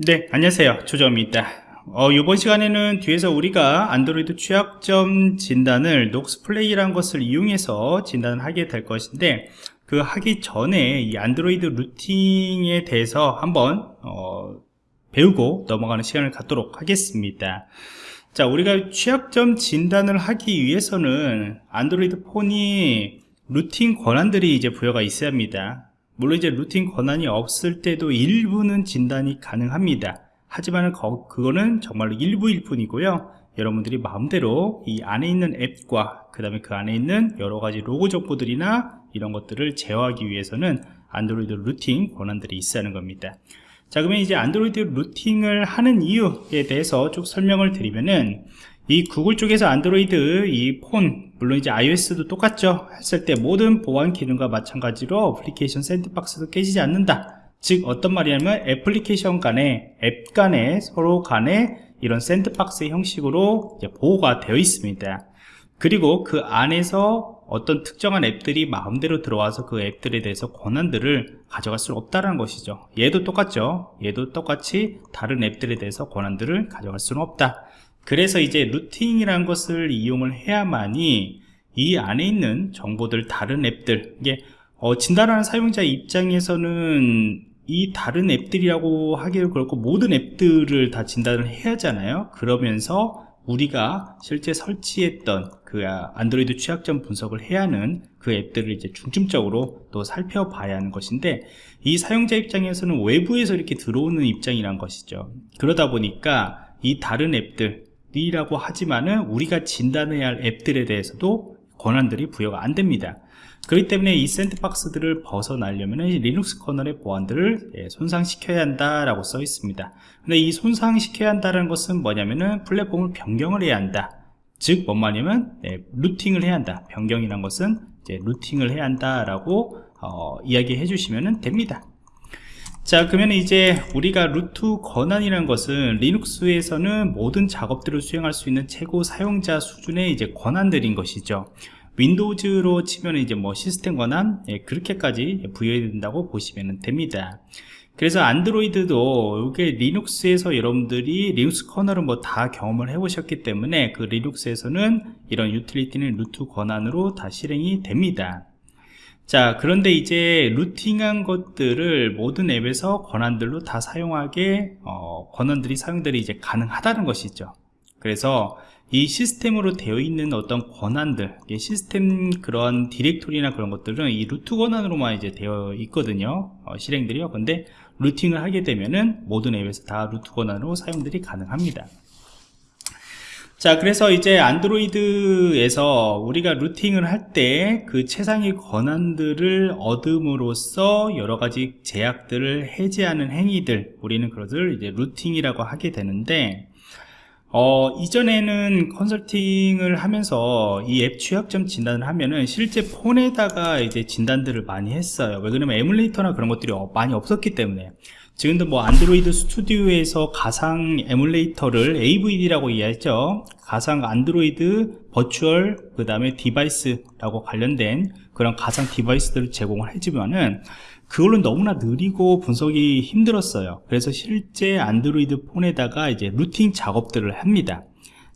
네 안녕하세요. 조정입니다. 어, 이번 시간에는 뒤에서 우리가 안드로이드 취약점 진단을 녹스 플레이라는 것을 이용해서 진단을 하게 될 것인데 그 하기 전에 이 안드로이드 루팅에 대해서 한번 어, 배우고 넘어가는 시간을 갖도록 하겠습니다. 자 우리가 취약점 진단을 하기 위해서는 안드로이드 폰이 루팅 권한들이 이제 부여가 있어야 합니다 물론 이제 rooting 권한이 없을 때도 일부는 진단이 가능합니다. 하지만 그거는 정말로 일부일 뿐이고요. 여러분들이 마음대로 이 안에 있는 앱과 그 다음에 그 안에 있는 여러가지 로그 정보들이나 이런 것들을 제어하기 위해서는 안드로이드 rooting 권한들이 하는 겁니다. 자 그러면 이제 안드로이드 rooting을 하는 이유에 대해서 쭉 설명을 드리면은 이 구글 쪽에서 안드로이드 이 폰 물론 이제 iOS도 똑같죠. 했을 때 모든 보안 기능과 마찬가지로 어플리케이션 sandbox도 깨지지 않는다. 즉 어떤 말이냐면 애플리케이션 간에 앱 간에 서로 간에 이런 sandbox 형식으로 보호가 되어 있습니다. 그리고 그 안에서 어떤 특정한 앱들이 마음대로 들어와서 그 앱들에 대해서 권한들을 가져갈 수 없다는 것이죠. 얘도 똑같죠. 얘도 똑같이 다른 앱들에 대해서 권한들을 가져갈 수는 없다 그래서 이제 루팅이라는 것을 이용을 해야만이 이 안에 있는 정보들 다른 앱들 이게 어, 진단하는 사용자 입장에서는 이 다른 앱들이라고 하기를 그렇고 모든 앱들을 다 진단을 해야 하잖아요. 그러면서 우리가 실제 설치했던 그 안드로이드 취약점 분석을 해야 하는 그 앱들을 이제 중점적으로 또 살펴봐야 하는 것인데 이 사용자 입장에서는 외부에서 이렇게 들어오는 입장이란 것이죠. 그러다 보니까 이 다른 앱들 이라고 하지만은 우리가 진단해야 할 앱들에 대해서도 권한들이 부여가 안 됩니다. 그렇기 때문에 이 sandbox들을 벗어나려면 리눅스 kernel의 보안들을 예, 손상시켜야 한다라고 써 있습니다. 근데 이 손상시켜야 한다는 것은 뭐냐면은 플랫폼을 변경을 해야 한다. 즉 뭔 말이냐면 예, rooting을 해야 한다. 변경이란 것은 rooting을 해야 한다라고 어, 이야기해 주시면 됩니다 자 그러면 이제 우리가 root 권한이라는 것은 리눅스에서는 모든 작업들을 수행할 수 있는 최고 사용자 수준의 이제 권한들인 것이죠. 윈도우즈로 치면 이제 뭐 시스템 권한 예, 그렇게까지 부여된다고 보시면 됩니다. 그래서 안드로이드도 이게 리눅스에서 여러분들이 리눅스 kernel은 뭐다 경험을 해 보셨기 때문에 그 리눅스에서는 이런 유틸리티는 root 권한으로 다 실행이 됩니다 자 그런데 이제 rooting한 것들을 모든 앱에서 권한들로 다 사용하게 어, 권한들이 사용들이 이제 가능하다는 것이죠. 그래서 이 시스템으로 되어 있는 어떤 권한들 시스템 그런 디렉토리나 그런 것들은 이 root 권한으로만 이제 되어 있거든요. 어, 실행들이요. 근데 rooting을 하게 되면은 모든 앱에서 다 root 권한으로 사용들이 가능합니다 자 그래서 이제 안드로이드에서 우리가 rooting을 할 때 그 최상의 권한들을 얻음으로써 여러가지 제약들을 해제하는 행위들 우리는 그것을 이제 rooting이라고 하게 되는데 어, 이전에는 컨설팅을 하면서 이 앱 취약점 진단을 하면은 실제 폰에다가 이제 진단들을 많이 했어요. 왜 그러면 emulator나 그런 것들이 많이 없었기 때문에 지금도 뭐 안드로이드 스튜디오에서 가상 emulator를 AVD라고 이해했죠. 가상 Android Virtual 그 다음에 Device라고 관련된 그런 가상 device들을 제공을 해주면은 그걸로 너무나 느리고 분석이 힘들었어요. 그래서 실제 안드로이드 폰에다가 이제 rooting 작업들을 합니다.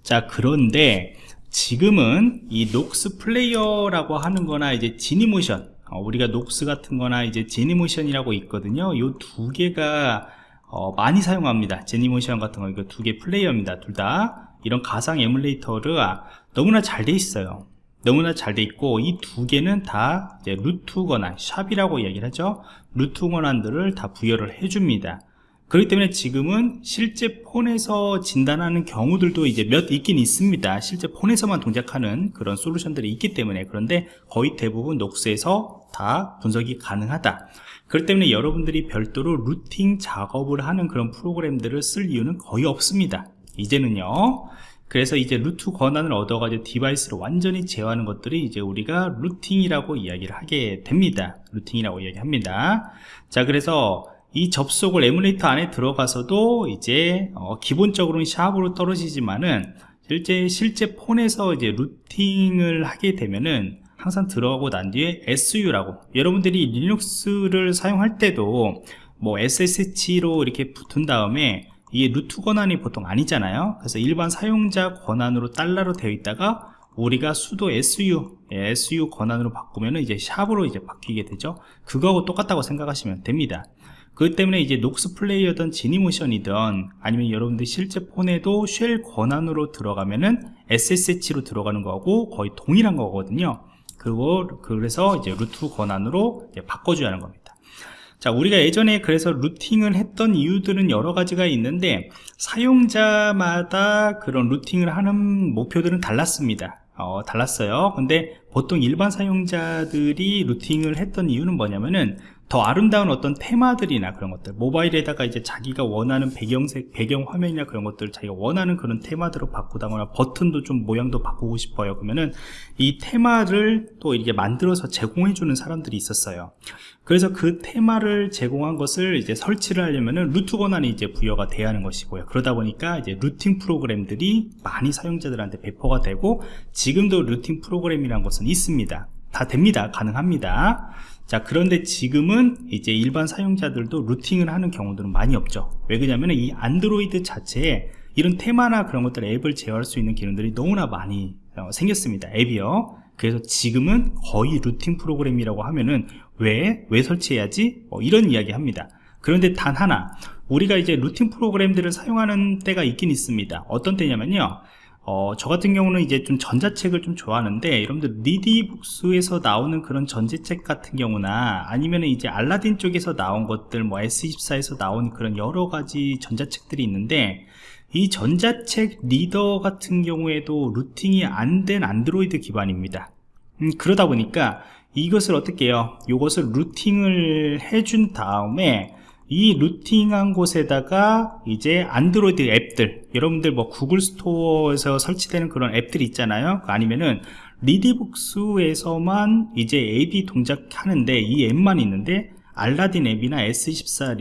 자 그런데 지금은 이 Nox Player라고 하는 거나 이제 Genymotion 어, 우리가 Nox 같은 거나 이제 Genymotion이라고 있거든요. 이 두 개가 어, 많이 사용합니다. Genymotion 같은 거 이거 두 개 플레이어입니다 둘 다. 이런 가상 emulator가 너무나 잘 돼 있어요. 너무나 잘 돼 있고 이 두 개는 다 루트 권한 샵이라고 얘기를 하죠. 루트 권한들을 다 부여를 해줍니다 그렇기 때문에 지금은 실제 폰에서 진단하는 경우들도 이제 몇 있긴 있습니다. 실제 폰에서만 동작하는 그런 솔루션들이 있기 때문에. 그런데 거의 대부분 녹스에서 다 분석이 가능하다. 그렇기 때문에 여러분들이 별도로 루팅 작업을 하는 그런 프로그램들을 쓸 이유는 거의 없습니다. 이제는요. 그래서 이제 root 권한을 얻어가지고 device를 완전히 제어하는 것들이 이제 우리가 rooting이라고 이야기를 하게 됩니다. rooting이라고 이야기합니다. 자 그래서 이 접속을 에뮬레이터 안에 들어가서도 이제 어 기본적으로는 샵으로 떨어지지만은 실제 실제 폰에서 이제 rooting을 하게 되면은 항상 들어가고 난 뒤에 SU라고 여러분들이 리눅스를 사용할 때도 뭐 SSH로 이렇게 붙은 다음에 이게 루트 권한이 보통 아니잖아요. 그래서 일반 사용자 권한으로 달러로 되어 있다가 우리가 수도 SU 예, SU 권한으로 바꾸면 이제 샵으로 이제 바뀌게 되죠. 그거하고 똑같다고 생각하시면 됩니다 그렇기 때문에 이제 녹스 플레이어든 지니모션이든 아니면 여러분들 실제 폰에도 쉘 권한으로 들어가면은 SSH로 들어가는 거하고 거의 동일한 거거든요. 그리고 그래서 이제 루트 권한으로 이제 바꿔줘야 하는 겁니다. 자 우리가 예전에 그래서 루팅을 했던 이유들은 여러 가지가 있는데 사용자마다 그런 루팅을 하는 목표들은 달랐습니다. 어, 달랐어요. 근데 보통 일반 사용자들이 루팅을 했던 이유는 뭐냐면은 더 아름다운 어떤 테마들이나 그런 것들 모바일에다가 이제 자기가 원하는 배경색 배경 화면이나 그런 것들 자기가 원하는 그런 테마들로 바꾸다거나 버튼도 좀 모양도 바꾸고 싶어요. 그러면은 이 테마를 또 이렇게 만들어서 제공해 주는 사람들이 있었어요. 그래서 그 테마를 제공한 것을 이제 설치를 하려면은 루트 권한이 이제 부여가 돼야 하는 것이고요. 그러다 보니까 이제 루팅 프로그램들이 많이 사용자들한테 배포가 되고 지금도 루팅 프로그램이라는 것은 있습니다. 다 됩니다. 가능합니다 자 그런데 지금은 이제 일반 사용자들도 루팅을 하는 경우들은 많이 없죠. 왜 그러냐면 이 안드로이드 자체에 이런 테마나 그런 것들 앱을 제어할 수 있는 기능들이 너무나 많이 어, 생겼습니다. 앱이요. 그래서 지금은 거의 루팅 프로그램이라고 하면은 왜? 왜 설치해야지? 뭐 이런 이야기 합니다. 그런데 단 하나 우리가 이제 루팅 프로그램들을 사용하는 때가 있긴 있습니다. 어떤 때냐면요 어, 저 같은 경우는 이제 좀 전자책을 좀 좋아하는데 여러분들 리디북스에서 나오는 그런 전자책 같은 경우나 아니면 이제 알라딘 쪽에서 나온 것들 뭐 S24에서 나온 그런 여러 가지 전자책들이 있는데 이 전자책 리더 같은 경우에도 루팅이 안 된 안드로이드 기반입니다. 음, 그러다 보니까 이것을 어떻게 해요? 이것을 루팅을 해준 다음에 이 루팅한 곳에다가 이제 안드로이드 앱들 여러분들 뭐 구글 스토어에서 설치되는 그런 앱들이 있잖아요. 아니면은 리디북스에서만 이제 앱이 동작하는데 이 앱만 있는데 알라딘 앱이나 S24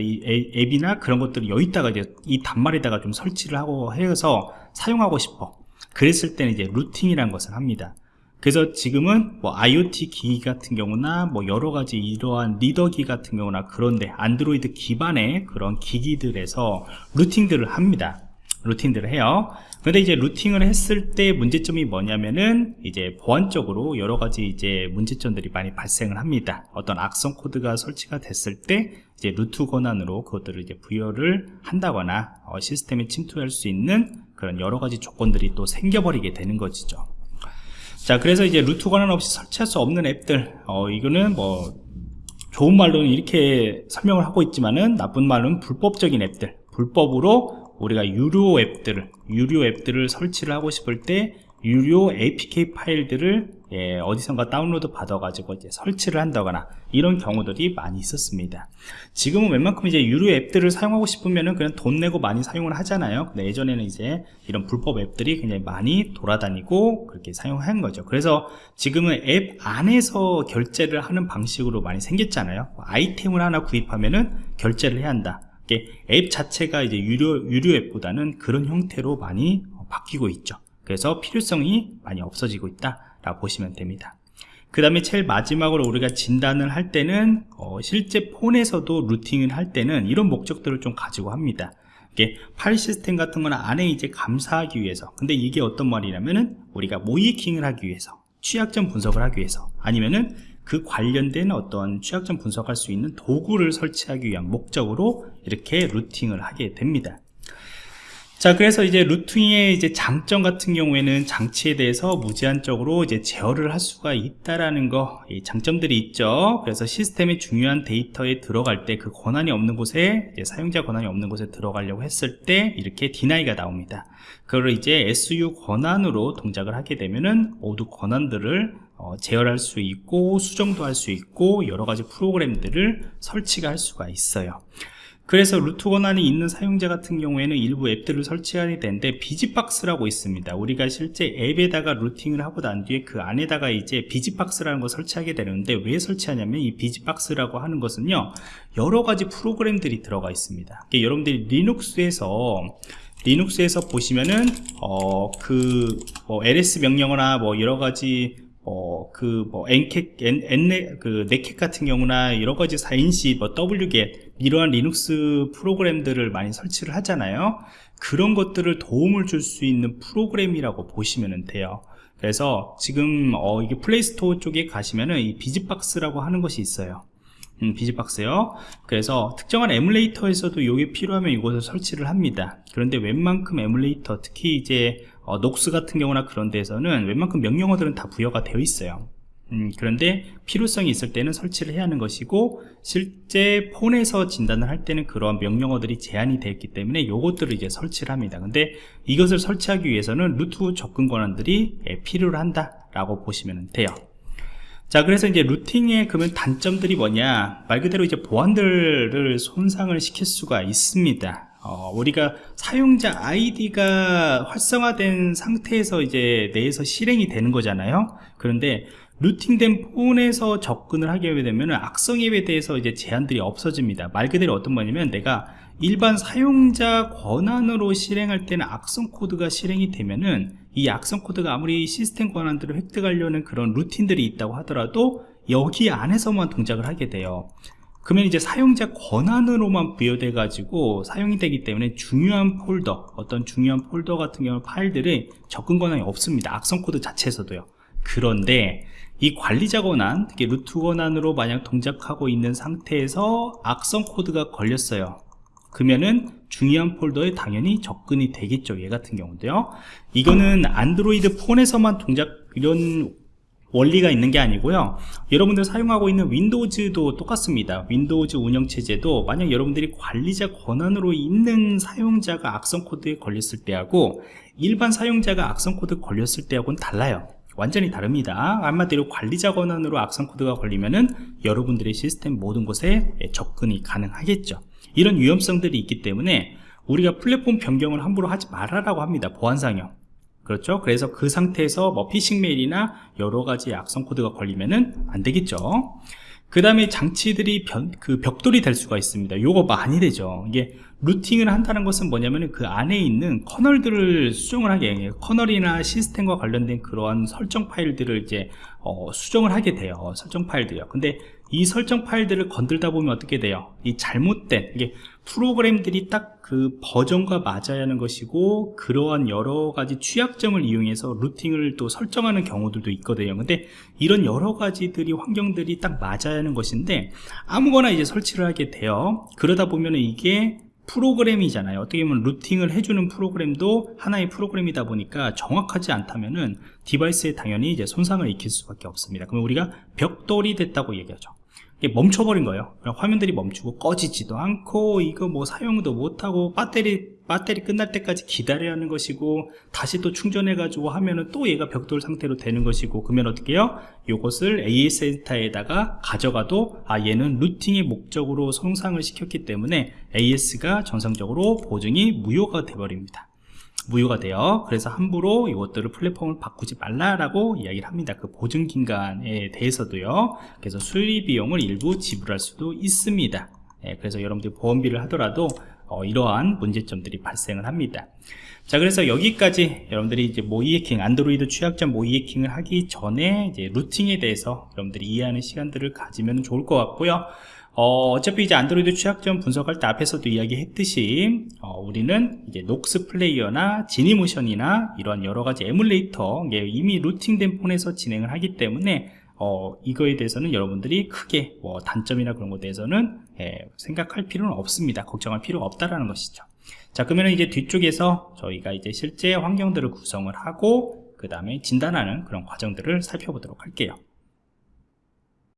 앱이나 그런 것들을 여기다가 이제 이 단말에다가 좀 설치를 하고 해서 사용하고 싶어. 그랬을 때는 이제 rooting이라는 것을 합니다 그래서 지금은 뭐 IoT 기기 같은 경우나 뭐 여러 가지 이러한 리더기 같은 경우나 그런데 안드로이드 기반의 그런 기기들에서 rooting들을 합니다. rooting들을 해요. 근데 이제 rooting을 했을 때 문제점이 뭐냐면은 이제 보안적으로 여러 가지 이제 문제점들이 많이 발생을 합니다. 어떤 악성 코드가 설치가 됐을 때 이제 root 권한으로 그것들을 이제 부여를 한다거나 어, 시스템에 침투할 수 있는 그런 여러 가지 조건들이 또 생겨버리게 되는 것이죠. 자 그래서 이제 루트 권한 없이 설치할 수 없는 앱들. 어 이거는 뭐 좋은 말로는 이렇게 설명을 하고 있지만은 나쁜 말은 불법적인 앱들. 불법으로 우리가 유료 앱들을 유료 앱들을 설치를 하고 싶을 때 유료 APK 파일들을 예, 어디선가 다운로드 받아가지고 이제 설치를 한다거나 이런 경우들이 많이 있었습니다. 지금은 웬만큼 이제 유료 앱들을 사용하고 싶으면은 그냥 돈 내고 많이 사용을 하잖아요. 근데 예전에는 이제 이런 불법 앱들이 굉장히 많이 돌아다니고 그렇게 사용한 거죠. 그래서 지금은 앱 안에서 결제를 하는 방식으로 많이 생겼잖아요. 아이템을 하나 구입하면은 결제를 해야 한다. 앱 자체가 이제 유료, 유료 앱보다는 그런 형태로 많이 바뀌고 있죠. 그래서 필요성이 많이 없어지고 있다 라고 보시면 됩니다. 그 다음에 제일 마지막으로 우리가 진단을 할 때는 어, 실제 폰에서도 루팅을 할 때는 이런 목적들을 좀 가지고 합니다. 이게 파일 시스템 같은 거는 안에 이제 감사하기 위해서 근데 이게 어떤 말이냐면은 우리가 모이킹을 하기 위해서 취약점 분석을 하기 위해서 아니면은 그 관련된 어떤 취약점 분석할 수 있는 도구를 설치하기 위한 목적으로 이렇게 루팅을 하게 됩니다 자 그래서 이제 루팅의 이제 장점 같은 경우에는 장치에 대해서 무제한적으로 이제 제어를 할 수가 있다라는 거 장점들이 있죠. 그래서 시스템의 중요한 데이터에 들어갈 때 그 권한이 없는 곳에 사용자 권한이 없는 곳에 들어가려고 했을 때 이렇게 디나이가 나옵니다. 그걸 이제 SU 권한으로 동작을 하게 되면은 모두 권한들을 어, 제어할 수 있고 수정도 할 수 있고 여러 가지 프로그램들을 설치가 할 수가 있어요 그래서 root 권한이 있는 사용자 같은 경우에는 일부 앱들을 설치하게 되는데 BusyBox라고 있습니다. 우리가 실제 앱에다가 rooting을 하고 난 뒤에 그 안에다가 이제 BusyBox라는 걸 설치하게 되는데 왜 설치하냐면 이 BusyBox라고 하는 것은요 여러 가지 프로그램들이 들어가 있습니다. 여러분들이 리눅스에서 리눅스에서 보시면은 어그 뭐 ls 명령어나 뭐 여러 가지 어, 그, 뭐, ncat, 그, netcat 같은 경우나 여러 가지 4인C, 뭐, wget, 이러한 리눅스 프로그램들을 많이 설치를 하잖아요. 그런 것들을 도움을 줄 수 있는 프로그램이라고 보시면 돼요. 그래서 지금, 어, 이게 플레이스토어 쪽에 가시면은 이 BusyBox라고 하는 것이 있어요. 음, BusyBox요. 그래서 특정한 에뮬레이터에서도 이게 필요하면 이곳을 설치를 합니다. 그런데 웬만큼 에뮬레이터, 특히 이제 어, 녹스 같은 경우나 그런 데서는 웬만큼 명령어들은 다 부여가 되어 있어요 음, 그런데 필요성이 있을 때는 설치를 해야 하는 것이고 실제 폰에서 진단을 할 때는 그러한 명령어들이 제한이 되어 있기 때문에 요것들을 이제 설치를 합니다. 근데 이것을 설치하기 위해서는 루트 접근 권한들이 예, 필요를 한다 라고 보시면 돼요. 자 그래서 이제 루팅의 그러면 단점들이 뭐냐? 말 그대로 이제 보안들을 손상을 시킬 수가 있습니다. 어, 우리가 사용자 아이디가 활성화된 상태에서 이제 내에서 실행이 되는 거잖아요. 그런데 rooting된 폰에서 접근을 하게 되면 악성 앱에 대해서 이제 제한들이 없어집니다. 말 그대로 어떤 거냐면 내가 일반 사용자 권한으로 실행할 때는 악성 코드가 실행이 되면은 이 악성 코드가 아무리 시스템 권한들을 획득하려는 그런 루틴들이 있다고 하더라도 여기 안에서만 동작을 하게 돼요. 그러면 이제 사용자 권한으로만 부여돼 가지고 사용이 되기 때문에 중요한 폴더 어떤 중요한 폴더 같은 경우 파일들이 접근 권한이 없습니다. 악성 코드 자체에서도요. 그런데 이 관리자 권한 특히 root 권한으로 만약 동작하고 있는 상태에서 악성 코드가 걸렸어요. 그러면은 중요한 폴더에 당연히 접근이 되겠죠 얘 같은 경우도요. 이거는 안드로이드 폰에서만 동작 이런 원리가 있는 게 아니고요. 여러분들 사용하고 있는 윈도우즈도 똑같습니다. 윈도우즈 운영체제도 만약 여러분들이 관리자 권한으로 있는 사용자가 악성 코드에 걸렸을 때하고 일반 사용자가 악성 코드 걸렸을 때하고는 달라요 완전히 다릅니다. 한마디로 관리자 권한으로 악성 코드가 걸리면은 여러분들의 시스템 모든 곳에 접근이 가능하겠죠. 이런 위험성들이 있기 때문에 우리가 플랫폼 변경을 함부로 하지 말아라고 합니다. 보안상형 그렇죠? 그래서 그 상태에서 뭐 피싱 메일이나 여러 가지 악성 코드가 걸리면은 안 되겠죠. 그 다음에 장치들이 변, 그 벽돌이 될 수가 있습니다. 요거 많이 되죠. 이게 루팅을 한다는 것은 뭐냐면 그 안에 있는 커널들을 수정을 하게 커널이나 시스템과 관련된 그러한 설정 파일들을 이제 어, 수정을 하게 돼요. 설정 파일들이요. 근데 이 설정 파일들을 건들다 보면 어떻게 돼요? 이 잘못된 이게 프로그램들이 딱 그 버전과 맞아야 하는 것이고 그러한 여러 가지 취약점을 이용해서 루팅을 또 설정하는 경우들도 있거든요. 근데 이런 여러 가지들이 환경들이 딱 맞아야 하는 것인데 아무거나 이제 설치를 하게 돼요. 그러다 보면 이게 프로그램이잖아요. 어떻게 보면 루팅을 해주는 프로그램도 하나의 프로그램이다 보니까 정확하지 않다면은 디바이스에 당연히 이제 손상을 익힐 수밖에 없습니다. 그러면 우리가 벽돌이 됐다고 얘기하죠 멈춰버린 거예요. 화면들이 멈추고 꺼지지도 않고 이거 뭐 사용도 못하고 배터리 배터리 끝날 때까지 기다려야 하는 것이고 다시 또 충전해 가지고 하면은 또 얘가 벽돌 상태로 되는 것이고 그러면 어떻게 해요? 요것을 AS 센터에다가 가져가도 아 얘는 루팅의 목적으로 손상을 시켰기 때문에 AS가 정상적으로 보증이 무효가 돼 버립니다 무효가 돼요. 그래서 함부로 이것들을 플랫폼을 바꾸지 말라라고 이야기를 합니다. 그 보증기간에 대해서도요. 그래서 수리 비용을 일부 지불할 수도 있습니다. 예, 그래서 여러분들이 보험비를 하더라도 어, 이러한 문제점들이 발생을 합니다. 자 그래서 여기까지 여러분들이 이제 모의 해킹 안드로이드 취약점 모의 해킹을 하기 전에 이제 루팅에 대해서 여러분들이 이해하는 시간들을 가지면 좋을 것 같고요 어, 차피 이제 안드로이드 취약점 분석할 때 앞에서도 이야기했듯이 어, 우리는 이제 녹스 플레이어나 지니모션이나 이런 여러 가지 에뮬레이터 이미 루팅된 폰에서 진행을 하기 때문에 어, 이거에 대해서는 여러분들이 크게 뭐 단점이나 그런 것에 대해서는 예, 생각할 필요는 없습니다. 걱정할 필요가 없다라는 것이죠. 자, 그러면 이제 뒤쪽에서 저희가 이제 실제 환경들을 구성을 하고 그 다음에 진단하는 그런 과정들을 살펴보도록 할게요.